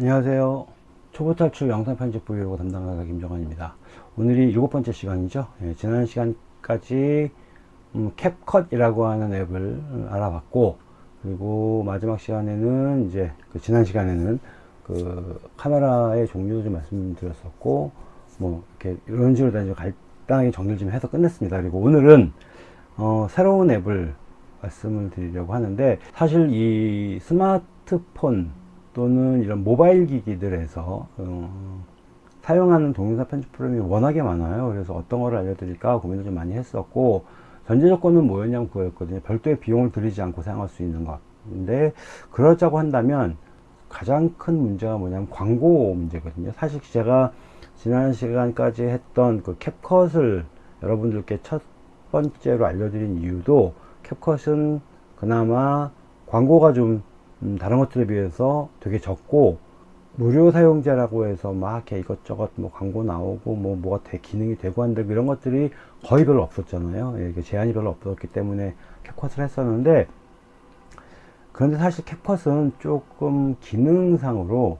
안녕하세요. 초보 탈출 영상 편집 브이로그 담당자 김정환입니다. 오늘이 일곱 번째 시간이죠. 예, 지난 시간까지 음, 캡컷이라고 하는 앱을 알아봤고 그리고 마지막 시간에는 이제 그 지난 시간에는 그 카메라의 종류도 좀 말씀드렸었고 뭐 이렇게 이런 식으로 다니 간단하게 정리를 좀 해서 끝냈습니다. 그리고 오늘은 어, 새로운 앱을 말씀을 드리려고 하는데 사실 이 스마트폰 또는 이런 모바일 기기들에서 어, 사용하는 동영상 편집 프로그램이 워낙에 많아요. 그래서 어떤 거를 알려드릴까 고민을 좀 많이 했었고 전제 조건은 뭐였냐면 그거였거든요. 별도의 비용을 들이지 않고 사용할 수 있는 것. 근데 그러자고 한다면 가장 큰 문제가 뭐냐면 광고 문제거든요. 사실 제가 지난 시간까지 했던 그 캡컷을 여러분들께 첫 번째로 알려드린 이유도 캡컷은 그나마 광고가 좀 음, 다른 것들에 비해서 되게 적고 무료 사용자라고 해서 막 이렇게 이것저것 뭐 광고 나오고 뭐 뭐가 대 기능이 되고 한다 이런 것들이 거의 별로 없었잖아요. 예, 제한이 별로 없었기 때문에 캡컷을 했었는데 그런데 사실 캡컷은 조금 기능상으로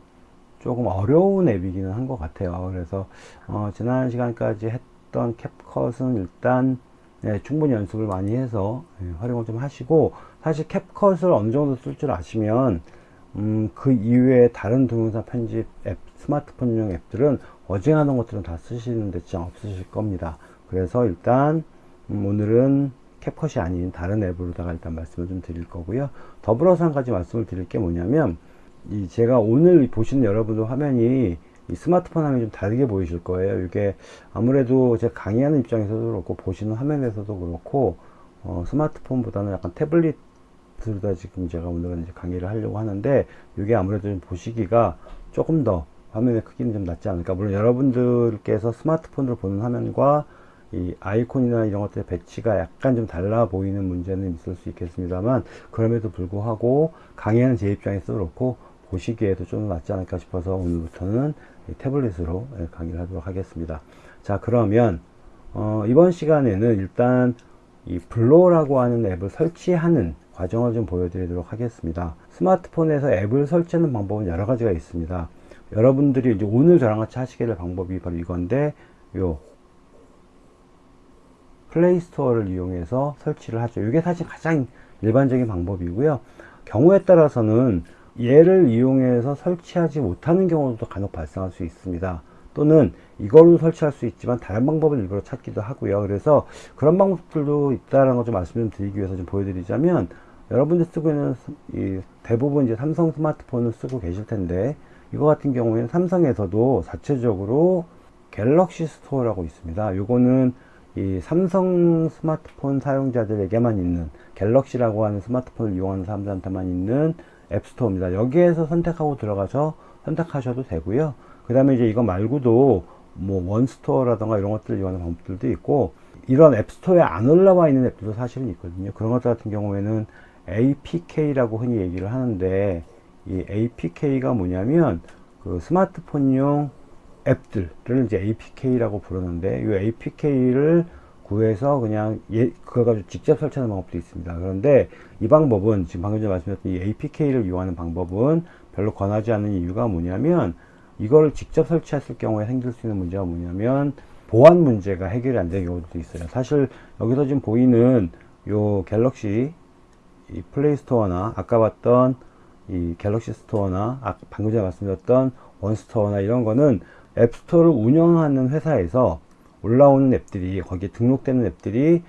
조금 어려운 앱이기는 한 것 같아요. 그래서 어, 지난 시간까지 했던 캡컷은 일단 네, 충분히 연습을 많이 해서 예, 활용을 좀 하시고 사실 캡컷을 어느 정도 쓸 줄 아시면 음, 그 이외에 다른 동영상 편집 앱, 스마트폰용 앱들은 어지간한 것들은 다 쓰시는 데 지장 없으실 겁니다. 그래서 일단 음, 오늘은 캡컷이 아닌 다른 앱으로다가 일단 말씀을 좀 드릴 거고요. 더불어서 한 가지 말씀을 드릴 게 뭐냐면 이 제가 오늘 보시는 여러분들 화면이 이 스마트폰 화면이 좀 다르게 보이실 거예요. 이게 아무래도 제가 강의하는 입장에서도 그렇고 보시는 화면에서도 그렇고 어, 스마트폰보다는 약간 태블릿으로 다 지금 제가 오늘은 이제 강의를 하려고 하는데 이게 아무래도 좀 보시기가 조금 더 화면의 크기는 좀 낫지 않을까. 물론 여러분들께서 스마트폰으로 보는 화면과 이 아이콘이나 이런 것들의 배치가 약간 좀 달라 보이는 문제는 있을 수 있겠습니다만 그럼에도 불구하고 강의하는 제 입장에서 그렇고 보시기에도 좀 낫지 않을까 싶어서 오늘부터는 태블릿으로 예, 강의를 하도록 하겠습니다. 자 그러면 어, 이번 시간에는 일단 이 블로라고 하는 앱을 설치하는 과정을 좀 보여드리도록 하겠습니다. 스마트폰에서 앱을 설치하는 방법은 여러 가지가 있습니다. 여러분들이 이제 오늘 저랑 같이 하시게 될 방법이 바로 이건데 요 플레이스토어를 이용해서 설치를 하죠. 이게 사실 가장 일반적인 방법이고요. 경우에 따라서는 얘를 이용해서 설치하지 못하는 경우도 간혹 발생할 수 있습니다. 또는 이걸로 설치할 수 있지만 다른 방법을 일부러 찾기도 하고요. 그래서 그런 방법들도 있다는 걸 좀 말씀 을 드리기 위해서 좀 보여드리자면 여러분들 쓰고 있는 이 대부분 이제 삼성 스마트폰을 쓰고 계실 텐데 이거 같은 경우에는 삼성에서도 자체적으로 갤럭시 스토어라고 있습니다. 요거는 이 삼성 스마트폰 사용자들에게만 있는 갤럭시라고 하는 스마트폰을 이용하는 사람들한테만 있는 앱스토어입니다. 여기에서 선택하고 들어가서 선택하셔도 되고요. 그 다음에 이제 이거 말고도 뭐 원스토어라던가 이런 것들을 이용하는 방법들도 있고 이런 앱스토어에 안 올라와 있는 앱들도 사실은 있거든요. 그런 것들 같은 경우에는 APK라고 흔히 얘기를 하는데 이 APK가 뭐냐면 그 스마트폰용 앱들을 이제 APK라고 부르는데 이 APK를 구해서 그냥 예, 그거 가지고 직접 설치하는 방법도 있습니다. 그런데 이 방법은 지금 방금 전에 말씀드렸던 이 APK를 이용하는 방법은 별로 권하지 않는 이유가 뭐냐면 이거를 직접 설치했을 경우에 생길 수 있는 문제가 뭐냐면 보안 문제가 해결이 안 되는 경우도 있어요. 사실 여기서 지금 보이는 요 갤럭시 이 플레이 스토어나 아까 봤던 이 갤럭시 스토어나 아, 방금 전에 말씀드렸던 원스토어나 이런 거는 앱스토어를 운영하는 회사에서 올라오는 앱들이 거기에 등록되는 앱들이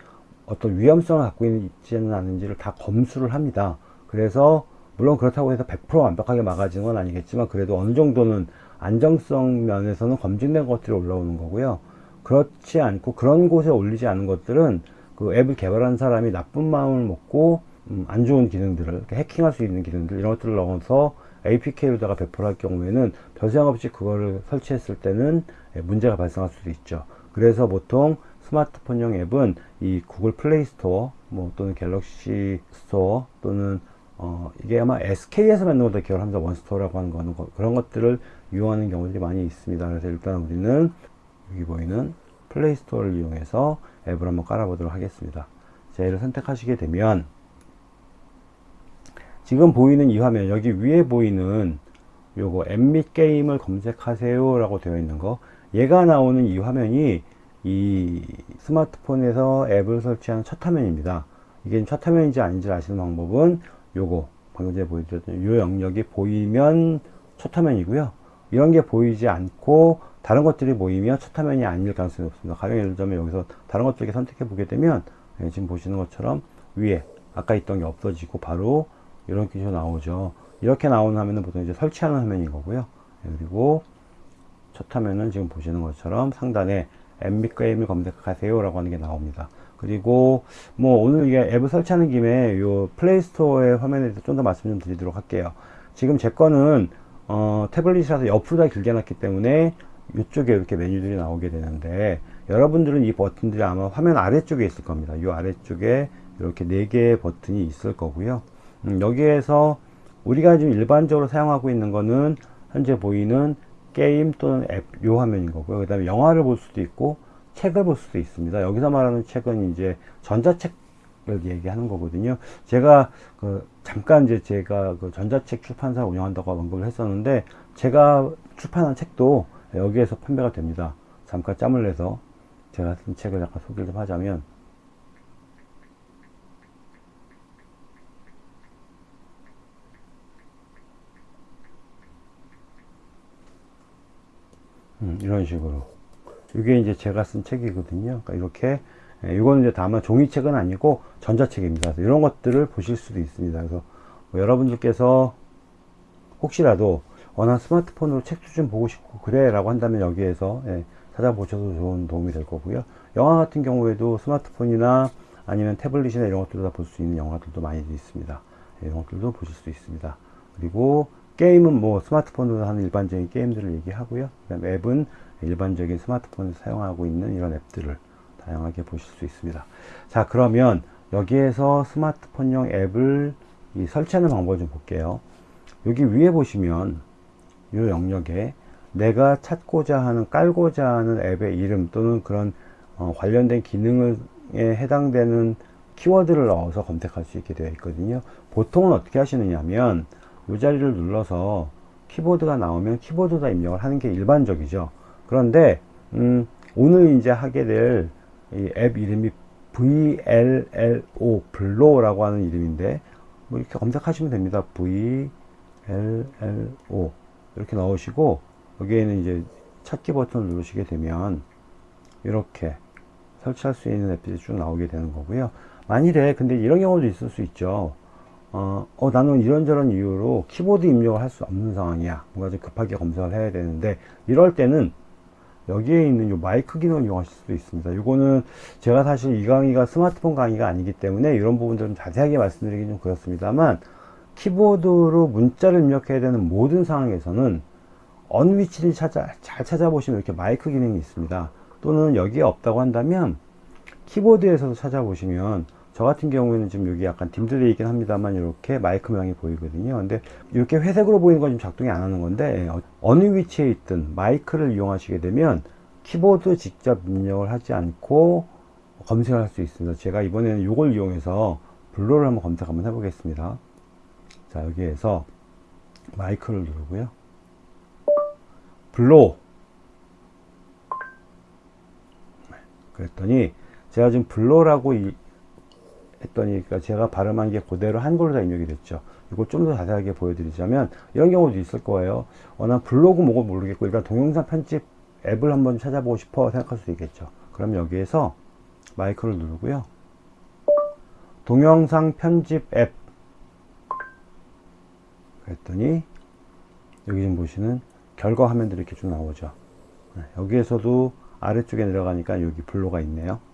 어떤 위험성을 갖고 있지는 않은지를 다 검수를 합니다. 그래서 물론 그렇다고 해서 100% 완벽하게 막아지는 건 아니겠지만 그래도 어느 정도는 안정성 면에서는 검증된 것들이 올라오는 거고요. 그렇지 않고 그런 곳에 올리지 않은 것들은 그 앱을 개발한 사람이 나쁜 마음을 먹고 음, 안 좋은 기능들을 해킹할 수 있는 기능들 이런 것들을 넣어서 APK로다가 배포할 경우에는 별 생각 없이 그거를 설치했을 때는 문제가 발생할 수도 있죠. 그래서 보통 스마트폰용 앱은 이 구글 플레이 스토어 뭐 또는 갤럭시 스토어 또는 어 이게 아마 SK에서 만든 것도 합니다. 원스토어라고 하는 거는 그런 것들을 이용하는 경우들이 많이 있습니다. 그래서 일단 우리는 여기 보이는 플레이 스토어를 이용해서 앱을 한번 깔아보도록 하겠습니다. 자, 얘를 선택하시게 되면 지금 보이는 이 화면 여기 위에 보이는 요거 앱 및 게임을 검색하세요 라고 되어 있는 거 얘가 나오는 이 화면이 이 스마트폰에서 앱을 설치한 첫 화면입니다. 이게 첫 화면인지 아닌지 아시는 방법은 요거 방금 전에 보여드렸던 요 영역이 보이면 첫 화면이고요. 이런 게 보이지 않고 다른 것들이 보이면 첫 화면이 아닐 가능성이 없습니다. 가령 예를 들면 여기서 다른 것들 선택해 보게 되면 예, 지금 보시는 것처럼 위에 아까 있던 게 없어지고 바로 이런 기조 나오죠. 이렇게 나오는 화면은 보통 이제 설치하는 화면인 거고요. 예, 그리고 첫 화면은 지금 보시는 것처럼 상단에 앱및 게임을 검색하세요 라고 하는 게 나옵니다. 그리고 뭐 오늘 이게 앱을 설치하는 김에 요 플레이스토어의 화면에 대해서 좀 더 말씀 좀 드리도록 할게요. 지금 제 거는 어, 태블릿이라서 옆으로 다 길게 놨기 때문에 이쪽에 이렇게 메뉴들이 나오게 되는데 여러분들은 이 버튼들이 아마 화면 아래쪽에 있을 겁니다. 이 아래쪽에 이렇게 네 개의 버튼이 있을 거고요. 음, 여기에서 우리가 지금 일반적으로 사용하고 있는 거는 현재 보이는 게임 또는 앱 요 화면인 거고요. 그 다음에 영화를 볼 수도 있고 책을 볼 수도 있습니다. 여기서 말하는 책은 이제 전자책을 얘기하는 거거든요. 제가 그 잠깐 이제 제가 그 전자책 출판사 운영한다고 언급을 했었는데 제가 출판한 책도 여기에서 판매가 됩니다. 잠깐 짬을 내서 제가 쓴 책을 약간 소개를 좀 하자면 음, 이런 식으로. 이게 이제 제가 쓴 책이거든요. 그러니까 이렇게 예, 이거는 이제 다만 종이책은 아니고 전자책입니다. 이런 것들을 보실 수도 있습니다. 그래서 뭐 여러분들께서 혹시라도 어 나 스마트폰으로 책도 좀 보고 싶고 그래 라고 한다면 여기에서 예, 찾아보셔도 좋은 도움이 될 거고요. 영화 같은 경우에도 스마트폰이나 아니면 태블릿이나 이런 것들로 다 볼 수 있는 영화들도 많이 있습니다. 예, 이런 것들도 보실 수 있습니다. 그리고 게임은 뭐 스마트폰으로 하는 일반적인 게임들을 얘기하고요. 그 다음 앱은 일반적인 스마트폰을 사용하고 있는 이런 앱들을 다양하게 보실 수 있습니다. 자 그러면 여기에서 스마트폰용 앱을 설치하는 방법을 좀 볼게요. 여기 위에 보시면 이 영역에 내가 찾고자 하는 깔고자 하는 앱의 이름 또는 그런 어, 관련된 기능에 해당되는 키워드를 넣어서 검색할 수 있게 되어 있거든요. 보통은 어떻게 하시느냐면 이 자리를 눌러서 키보드가 나오면 키보드다 입력을 하는 게 일반적이죠. 그런데 음, 오늘 이제 하게 될이앱 이름이 VLLO 블로라고 하는 이름인데 뭐 이렇게 검색하시면 됩니다. VLLO 이렇게 넣으시고 여기에는 이제 찾기 버튼을 누르시게 되면 이렇게 설치할 수 있는 앱들이 쭉 나오게 되는 거고요. 만일에 근데 이런 경우도 있을 수 있죠 어, 어, 나는 이런저런 이유로 키보드 입력을 할 수 없는 상황이야 뭔가 좀 급하게 검색을 해야 되는데 이럴 때는 여기에 있는 요 마이크 기능을 이용하실 수도 있습니다 이거는 제가 사실 이 강의가 스마트폰 강의가 아니기 때문에 이런 부분들은 자세하게 말씀드리기 좀 그렇습니다만 키보드로 문자를 입력해야 되는 모든 상황에서는 어느 위치를 찾아, 잘 찾아보시면 이렇게 마이크 기능이 있습니다. 또는 여기에 없다고 한다면 키보드에서도 찾아보시면 저 같은 경우에는 지금 여기 약간 딤들되어 있긴 합니다만 이렇게 마이크 모양이 보이거든요. 근데 이렇게 회색으로 보이는 건 지금 작동이 안 하는 건데 어느 위치에 있든 마이크를 이용하시게 되면 키보드 직접 입력을 하지 않고 검색을 할 수 있습니다. 제가 이번에는 이걸 이용해서 블로를 한번 검색 한번 해보겠습니다. 자 여기에서 마이크를 누르고요 블로 그랬더니 제가 지금 블로라고 이, 했더니 그러니까 제가 발음한 게 그대로 한글로 다 입력이 됐죠. 이걸 좀 더 자세하게 보여드리자면 이런 경우도 있을 거예요. 어, 난 블로그 뭐고 모르겠고 일단 동영상 편집 앱을 한번 찾아보고 싶어 생각할 수 있겠죠. 그럼 여기에서 마이크를 누르고요. 동영상 편집 앱. 그랬더니 여기 좀 보시는 결과 화면들이 이렇게 쭉 나오죠. 네, 여기에서도 아래쪽에 내려가니까 여기 블로가 있네요. 네,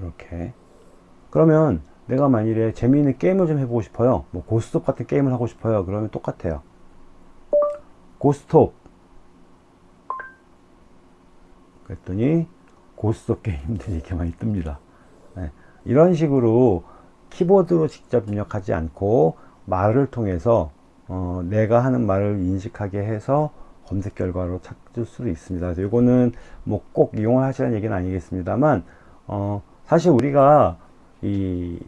이렇게. 그러면 내가 만일에 재미있는 게임을 좀 해보고 싶어요. 뭐 고스톱 같은 게임을 하고 싶어요. 그러면 똑같아요. 고스톱. 그랬더니 고스톱 게임들이 이렇게 많이 뜹니다. 네, 이런 식으로 키보드로 직접 입력하지 않고 말을 통해서 어, 내가 하는 말을 인식하게 해서 검색 결과로 찾을 수도 있습니다. 그래서 이거는 뭐 꼭 이용하시라는 얘기는 아니겠습니다만 어, 사실 우리가 이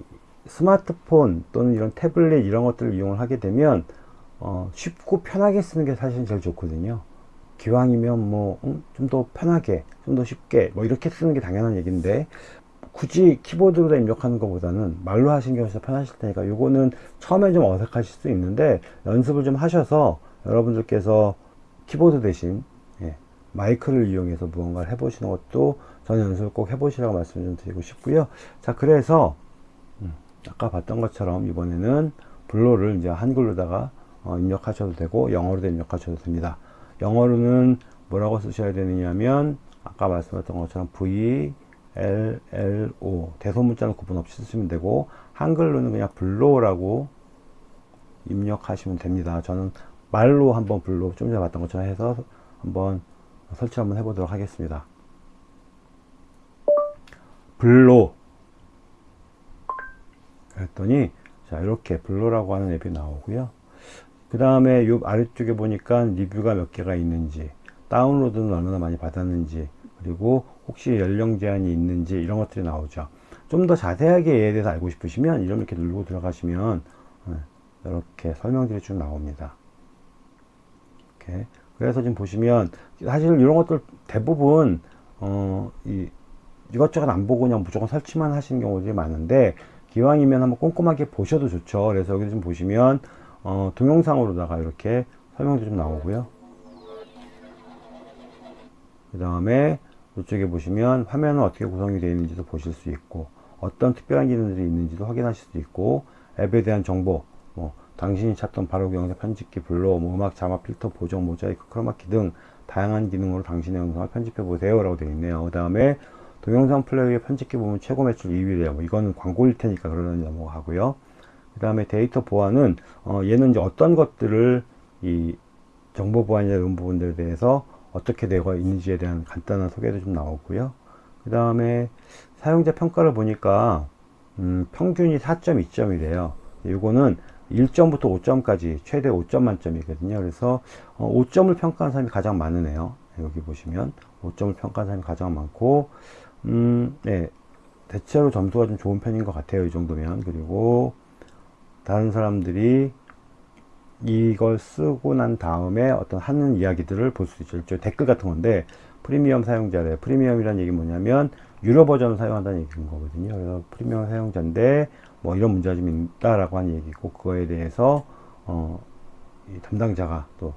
스마트폰 또는 이런 태블릿 이런 것들을 이용을 하게 되면 어, 쉽고 편하게 쓰는 게 사실 제일 좋거든요. 기왕이면 뭐 좀더 편하게 좀 더 쉽게 뭐 이렇게 쓰는 게 당연한 얘기인데 굳이 키보드로 입력하는 것보다는 말로 하시는 게 훨씬 편하실 테니까 요거는 처음에 좀 어색하실 수 있는데 연습을 좀 하셔서 여러분들께서 키보드 대신 예, 마이크를 이용해서 무언가를 해보시는 것도 저는 연습을 꼭 해보시라고 말씀 좀 드리고 싶고요 자 그래서 음, 아까 봤던 것처럼 이번에는 블로를 이제 한글로다가 어, 입력하셔도 되고 영어로도 입력하셔도 됩니다 영어로는 뭐라고 쓰셔야 되느냐면 아까 말씀드렸던 것처럼 V L L O 대소문자는 구분 없이 쓰시면 되고 한글로는 그냥 블로라고 입력하시면 됩니다. 저는 말로 한번 블로 좀 전에 봤던 것처럼 해서 한번 설치 한번 해보도록 하겠습니다. 블로 그랬더니 자 이렇게 블로라고 하는 앱이 나오고요. 그 다음에 요 아래쪽에 보니까 리뷰가 몇 개가 있는지 다운로드는 얼마나 많이 받았는지 그리고 혹시 연령 제한이 있는지 이런 것들이 나오죠 좀 더 자세하게 얘에 대해서 알고 싶으시면 이렇게 누르고 들어가시면 어, 이렇게 설명들이 쭉 나옵니다 이렇게 그래서 지금 보시면 사실 이런 것들 대부분 어, 이, 이것저것 안 보고 그냥 무조건 설치만 하시는 경우들이 많은데 기왕이면 한번 꼼꼼하게 보셔도 좋죠. 그래서 여기 좀 보시면 어, 동영상으로다가 이렇게 설명도 좀 나오고요. 그 다음에 이쪽에 보시면 화면은 어떻게 구성이 되어 있는지도 보실 수 있고 어떤 특별한 기능들이 있는지도 확인하실 수 있고 앱에 대한 정보 뭐 당신이 찾던 바로 영상 편집기 블로 뭐 음악 자막 필터 보정 모자이크 크로마키 등 다양한 기능으로 당신의 영상을 편집해 보세요 라고 되어 있네요 그 다음에 동영상 플레이어 편집기 보면 최고 매출 2위래요 뭐 이거는 광고일 테니까 그러는 넘어가고요 그 다음에 데이터 보안은 어 얘는 이제 어떤 것들을 이 정보 보안이나 이런 부분들에 대해서 어떻게 되어 있는지에 대한 간단한 소개도 좀 나오고요. 그 다음에 사용자 평가를 보니까 음, 평균이 4.2점이래요. 이거는 1점부터 5점까지 최대 5점 만점이거든요. 그래서 어, 5점을 평가한 사람이 가장 많으네요. 여기 보시면 5점을 평가한 사람이 가장 많고 음, 네, 대체로 점수가 좀 좋은 편인 것 같아요. 이 정도면 그리고 다른 사람들이 이걸 쓰고 난 다음에 어떤 하는 이야기들을 볼 수 있죠. 댓글 같은 건데 프리미엄 사용자래. 프리미엄이라는 얘기 뭐냐면 유료 버전을 사용한다는 얘기인 거거든요. 그래서 프리미엄 사용자인데 뭐 이런 문제가 좀 있다라고 하는 얘기고 그거에 대해서 어, 담당자가 또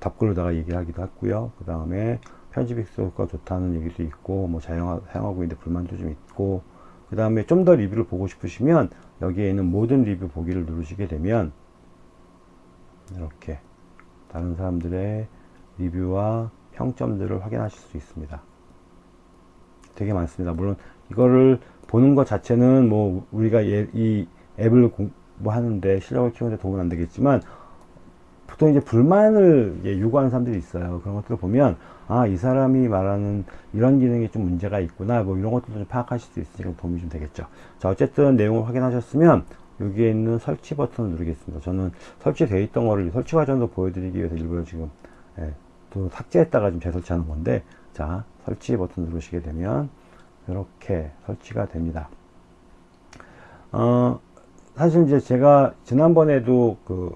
답글로다가 얘기하기도 했고요. 그 다음에 편집 익숙가 좋다는 얘기도 있고 뭐 사용하고 있는데 불만도 좀 있고 그 다음에 좀 더 리뷰를 보고 싶으시면 여기에 있는 모든 리뷰 보기를 누르시게 되면 이렇게 다른 사람들의 리뷰와 평점들을 확인하실 수 있습니다. 되게 많습니다. 물론 이거를 보는 것 자체는 뭐 우리가 이 앱을 공부하는데 실력을 키우는데 도움은 안 되겠지만 보통 이제 불만을 요구하는 사람들이 있어요. 그런 것들을 보면 아 이 사람이 말하는 이런 기능이 좀 문제가 있구나 뭐 이런 것들도 좀 파악하실 수 있으니까 도움이 좀 되겠죠. 자 어쨌든 내용을 확인하셨으면 여기에 있는 설치 버튼을 누르겠습니다. 저는 설치되어 있던 거를 설치 과정도 보여드리기 위해서 일부러 지금 예, 또 삭제했다가 좀 재설치하는 건데 자 설치 버튼 누르시게 되면 이렇게 설치가 됩니다. 어, 사실 이제 제가 지난번에도 그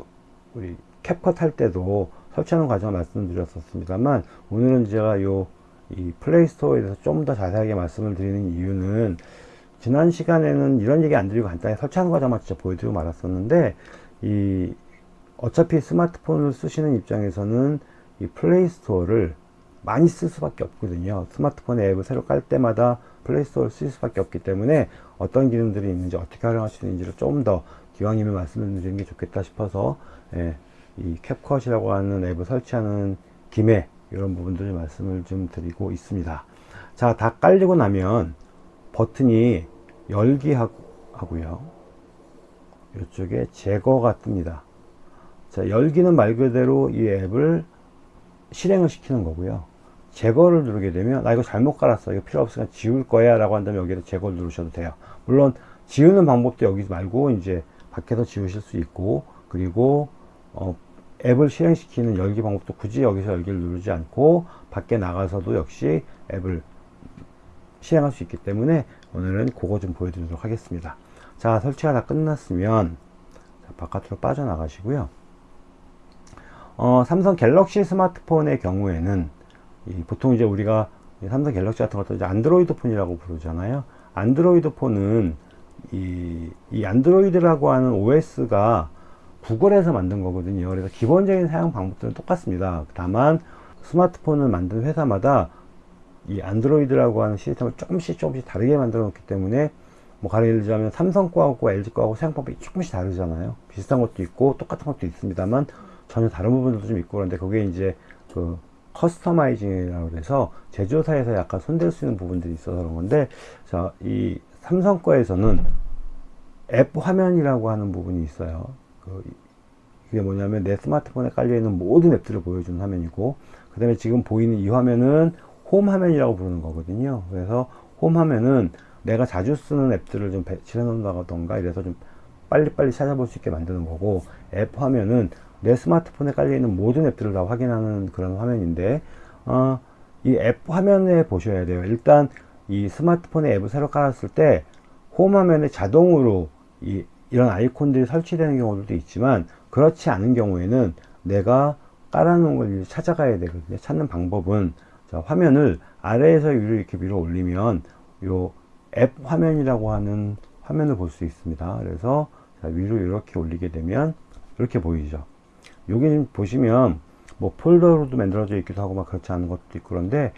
우리 캡컷 할 때도 설치하는 과정을 말씀드렸었습니다만 오늘은 제가 요 이 플레이스토어에 대해서 좀 더 자세하게 말씀을 드리는 이유는 지난 시간에는 이런 얘기 안 드리고 간단히 설치하는 과정만 진짜 보여드리고 말았었는데 이 어차피 스마트폰을 쓰시는 입장에서는 이 플레이스토어를 많이 쓸 수밖에 없거든요. 스마트폰에 앱을 새로 깔 때마다 플레이스토어를 쓸 수밖에 없기 때문에 어떤 기능들이 있는지 어떻게 활용할 수 있는지를 좀 더 기왕이면 말씀을 드리는 게 좋겠다 싶어서 예, 이 캡컷이라고 하는 앱을 설치하는 김에 이런 부분들 을 말씀을 좀 드리고 있습니다. 자 다 깔리고 나면 버튼이 열기 하고요. 이쪽에 제거가 뜹니다. 자 열기는 말 그대로 이 앱을 실행을 시키는 거고요 제거를 누르게 되면 나 이거 잘못 깔았어. 이거 필요 없으니까 지울 거야. 라고 한다면 여기를 제거를 누르셔도 돼요. 물론 지우는 방법도 여기 말고 이제 밖에서 지우실 수 있고 그리고 어, 앱을 실행시키는 열기 방법도 굳이 여기서 열기를 누르지 않고 밖에 나가서도 역시 앱을 실행할 수 있기 때문에 오늘은 그거 좀 보여드리도록 하겠습니다. 자 설치가 다 끝났으면 자, 바깥으로 빠져나가시고요. 어, 삼성 갤럭시 스마트폰의 경우에는 이 보통 이제 우리가 삼성 갤럭시 같은 것도 이제 안드로이드 폰이라고 부르잖아요. 안드로이드 폰은 이, 이 안드로이드라고 하는 OS가 구글에서 만든 거거든요. 그래서 기본적인 사용 방법들은 똑같습니다. 다만 스마트폰을 만든 회사마다 이 안드로이드라고 하는 시스템을 조금씩 조금씩 다르게 만들어 놓기 때문에 뭐 가령 들자면 삼성 거하고 LG 거하고 사용법이 조금씩 다르잖아요. 비슷한 것도 있고 똑같은 것도 있습니다만 전혀 다른 부분도 좀 있고 그런데 그게 이제 그 커스터마이징이라고 해서 제조사에서 약간 손댈 수 있는 부분들이 있어서 그런 건데 자, 이 삼성 거에서는 앱 화면이라고 하는 부분이 있어요. 그 그게 뭐냐면 내 스마트폰에 깔려 있는 모든 앱들을 보여주는 화면이고 그 다음에 지금 보이는 이 화면은 홈 화면이라고 부르는 거거든요. 그래서 홈 화면은 내가 자주 쓰는 앱들을 좀 배치해 놓는다던가 이래서 좀 빨리빨리 찾아볼 수 있게 만드는 거고 앱 화면은 내 스마트폰에 깔려 있는 모든 앱들을 다 확인하는 그런 화면인데 어, 이 앱 화면에 보셔야 돼요. 일단 이 스마트폰에 앱을 새로 깔았을 때 홈 화면에 자동으로 이, 이런 아이콘들이 설치되는 경우도 있지만 그렇지 않은 경우에는 내가 깔아놓은 걸 찾아가야 되거든요. 찾는 방법은 자, 화면을 아래에서 위로 이렇게 밀어 올리면 요 앱 화면이라고 하는 화면을 볼 수 있습니다. 그래서 자, 위로 이렇게 올리게 되면 이렇게 보이죠. 여기 보시면 뭐 폴더로도 만들어져 있기도 하고 막 그렇지 않은 것도 있고 그런데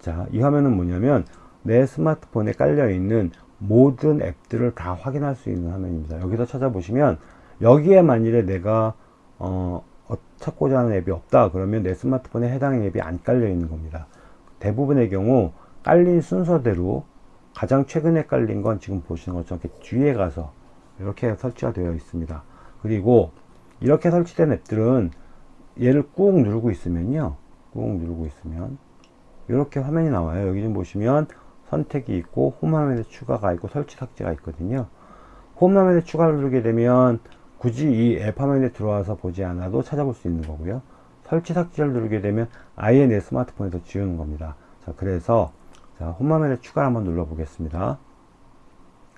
자, 이 화면은 뭐냐면 내 스마트폰에 깔려 있는 모든 앱들을 다 확인할 수 있는 화면입니다. 여기서 찾아보시면 여기에 만일에 내가 어, 어, 찾고자 하는 앱이 없다 그러면 내 스마트폰에 해당 앱이 안 깔려 있는 겁니다. 대부분의 경우 깔린 순서대로 가장 최근에 깔린 건 지금 보시는 것처럼 이렇게 뒤에 가서 이렇게 설치가 되어 있습니다. 그리고 이렇게 설치된 앱들은 얘를 꾹 누르고 있으면요. 꾹 누르고 있으면 이렇게 화면이 나와요. 여기 좀 보시면 선택이 있고 홈 화면에 추가가 있고 설치 삭제가 있거든요. 홈 화면에 추가를 누르게 되면 굳이 이 앱 화면에 들어와서 보지 않아도 찾아볼 수 있는 거고요. 설치 삭제를 누르게 되면 아예 내 스마트폰에서 지우는 겁니다. 자, 그래서 자, 홈 화면에 추가를 한번 눌러 보겠습니다.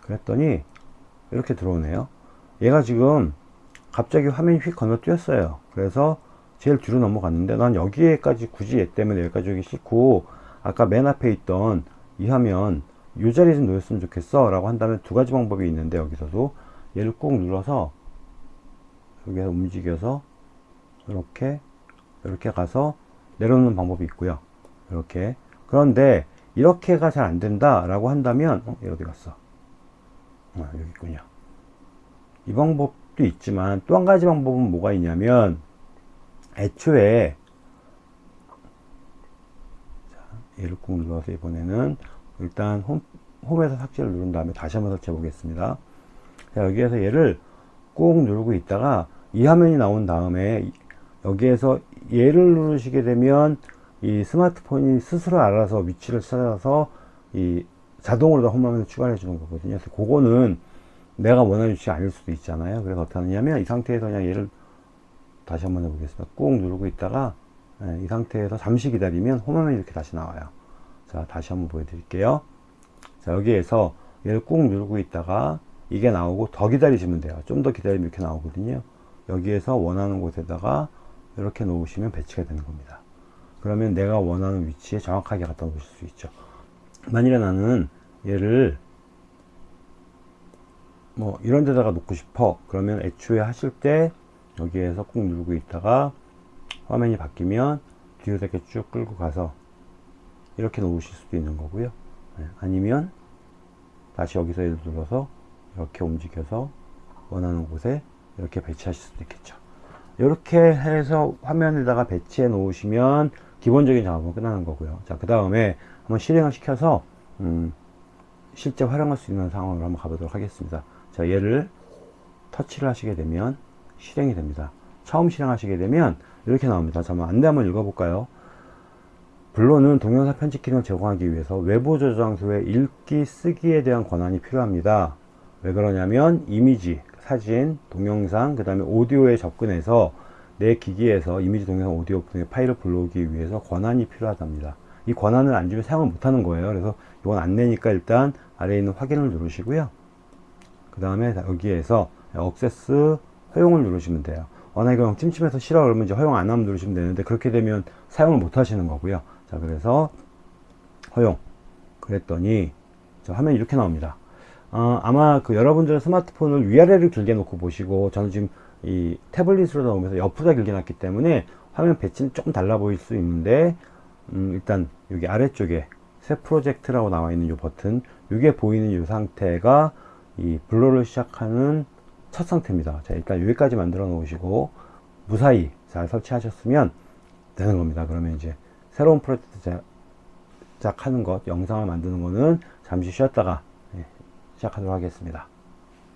그랬더니 이렇게 들어오네요. 얘가 지금 갑자기 화면이 휙 건너뛰었어요. 그래서 제일 뒤로 넘어갔는데 난 여기에까지 굳이 얘 때문에 여기까지 오기 싫고 아까 맨 앞에 있던 이 화면 이 자리에 좀 놓였으면 좋겠어 라고 한다면 두 가지 방법이 있는데 여기서도 얘를 꾹 눌러서 여기서 움직여서 이렇게 이렇게 가서 내려놓는 방법이 있고요. 이렇게. 그런데 이렇게가 잘 안된다 라고 한다면 어, 얘 어디 갔어? 아, 여기 있군요. 이 방법 도 있지만 또 한 가지 방법은 뭐가 있냐면 애초에 얘를 꾹 눌러서 이번에는 일단 홈, 홈에서 삭제를 누른 다음에 다시 한번 설치해 보겠습니다. 자, 여기에서 얘를 꾹 누르고 있다가 이 화면이 나온 다음에 여기에서 얘를 누르시게 되면 이 스마트폰이 스스로 알아서 위치를 찾아서 이 자동으로 다 홈화면을 추가해 주는 거거든요. 그래서 그거는 내가 원하는 위치 아닐 수도 있잖아요. 그래서 어떻게 하느냐면 이 상태에서 그냥 얘를 다시 한번 해보겠습니다. 꾹 누르고 있다가 예, 이 상태에서 잠시 기다리면 홈화면이 이렇게 다시 나와요. 자 다시 한번 보여드릴게요. 자 여기에서 얘를 꾹 누르고 있다가 이게 나오고 더 기다리시면 돼요. 좀 더 기다리면 이렇게 나오거든요. 여기에서 원하는 곳에다가 이렇게 놓으시면 배치가 되는 겁니다. 그러면 내가 원하는 위치에 정확하게 갖다 놓으실 수 있죠. 만일에 나는 얘를 뭐 이런 데다가 놓고 싶어. 그러면 애초에 하실 때 여기에서 꾹 누르고 있다가 화면이 바뀌면 뒤로 이렇게 쭉 끌고 가서 이렇게 놓으실 수도 있는 거고요. 네, 아니면 다시 여기서 얘를 눌러서 이렇게 움직여서 원하는 곳에 이렇게 배치하실 수도 있겠죠. 이렇게 해서 화면에다가 배치해 놓으시면 기본적인 작업은 끝나는 거고요. 자 그 다음에 한번 실행을 시켜서 음, 실제 활용할 수 있는 상황으로 한번 가보도록 하겠습니다. 자 얘를 터치를 하시게 되면 실행이 됩니다. 처음 실행하시게 되면 이렇게 나옵니다. 잠깐 안내 한번 읽어볼까요? 본론은 동영상 편집 기능을 제공하기 위해서 외부 저장소에 읽기 쓰기에 대한 권한이 필요합니다. 왜 그러냐면 이미지 사진 동영상 그 다음에 오디오에 접근해서 내 기기에서 이미지 동영상 오디오 등의 파일을 불러오기 위해서 권한이 필요하답니다. 이 권한을 안 주면 사용을 못 하는 거예요. 그래서 이건 안 내니까 일단 아래에 있는 확인을 누르시고요 그 다음에 여기에서 억세스 허용을 누르시면 돼요 어, 나 이거 형 찜찜해서 싫어 그러면 이제 허용 안 하면 누르시면 되는데 그렇게 되면 사용을 못 하시는 거고요. 자, 그래서 허용. 그랬더니 저 화면이 이렇게 나옵니다. 어, 아마 그 여러분들 스마트폰을 위아래를 길게 놓고 보시고 저는 지금 이 태블릿으로 나오면서 옆으로 길게 놨기 때문에 화면 배치는 조금 달라 보일 수 있는데 음, 일단 여기 아래쪽에 새 프로젝트라고 나와 있는 이 버튼 이게 보이는 이 상태가 이 블로를 시작하는 첫 상태입니다. 자 일단 여기까지 만들어 놓으시고 무사히 잘 설치하셨으면 되는 겁니다. 그러면 이제 새로운 프로젝트 시작하는 것, 영상을 만드는 거는 잠시 쉬었다가 예, 시작하도록 하겠습니다.